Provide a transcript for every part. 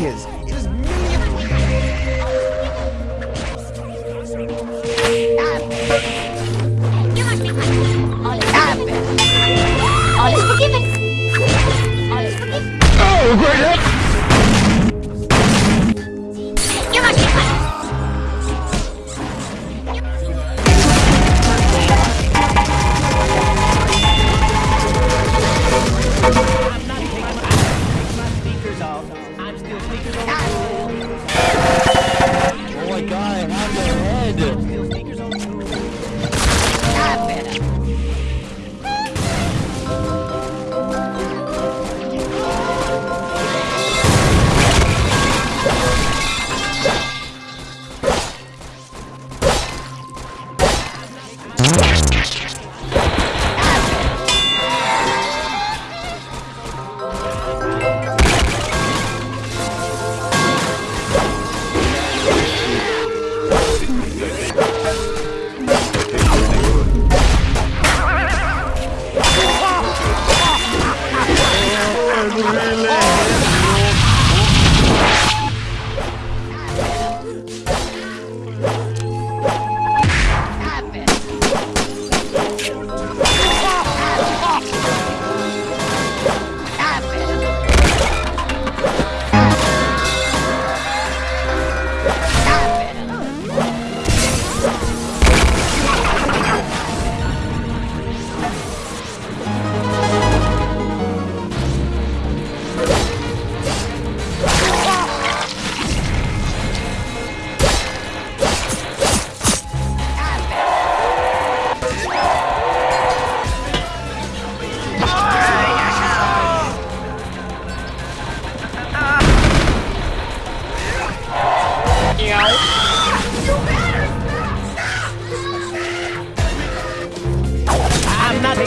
it is. It is. All is forgiven. All is forgiven. Oh, great! Oh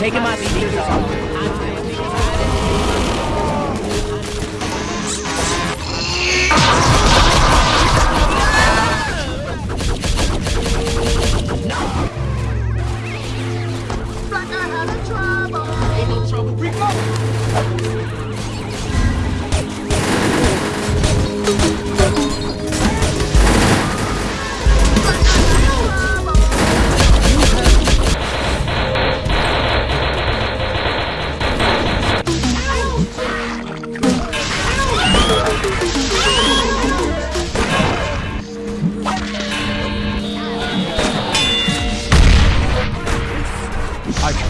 taking my off.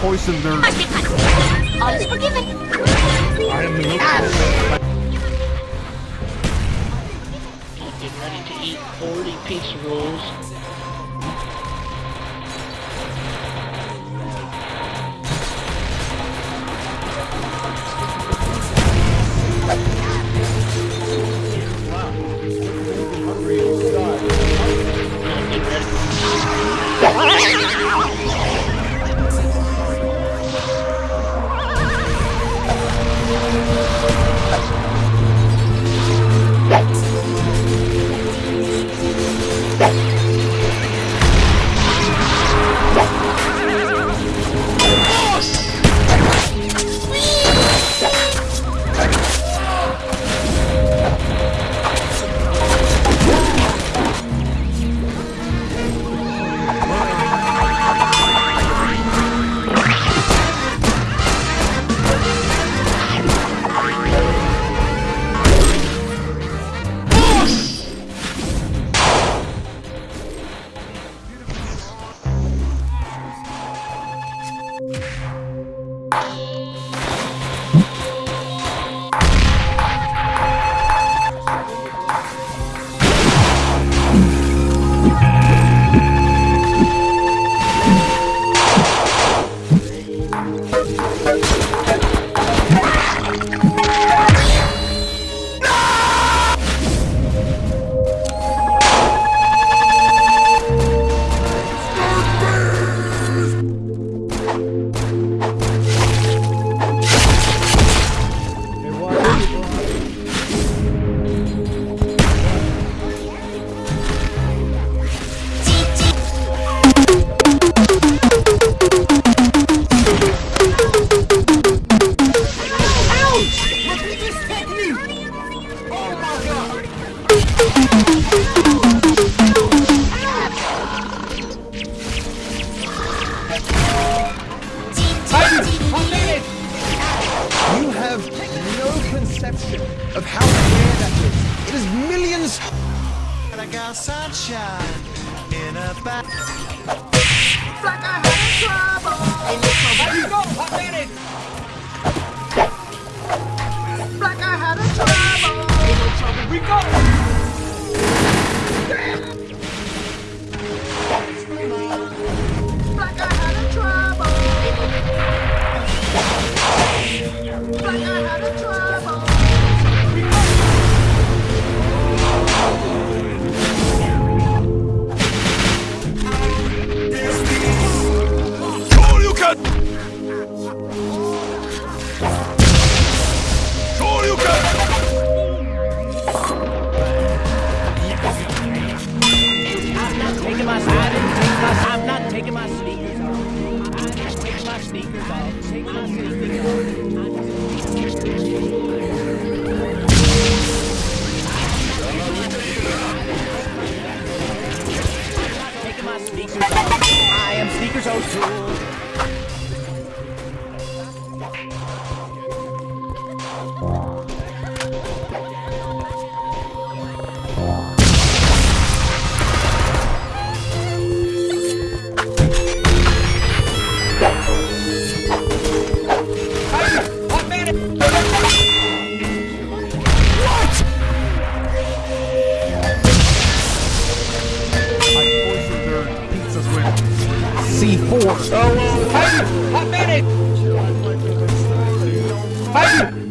I poisoned their. Must be fine. All is forgiven. I am the ah. Getting ready to eat 40 pizza rolls. There's millions. And I got sunshine in a bag. Like I had trouble. C4. Oh, Heidi! Hot medic! Heidi!